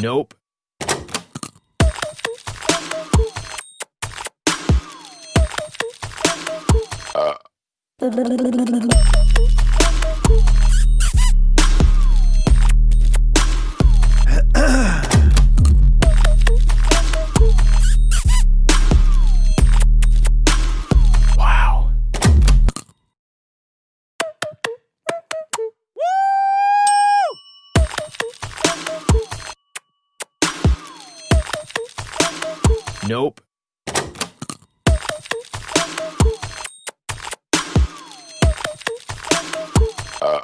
Nope. wow. Nope. Uh.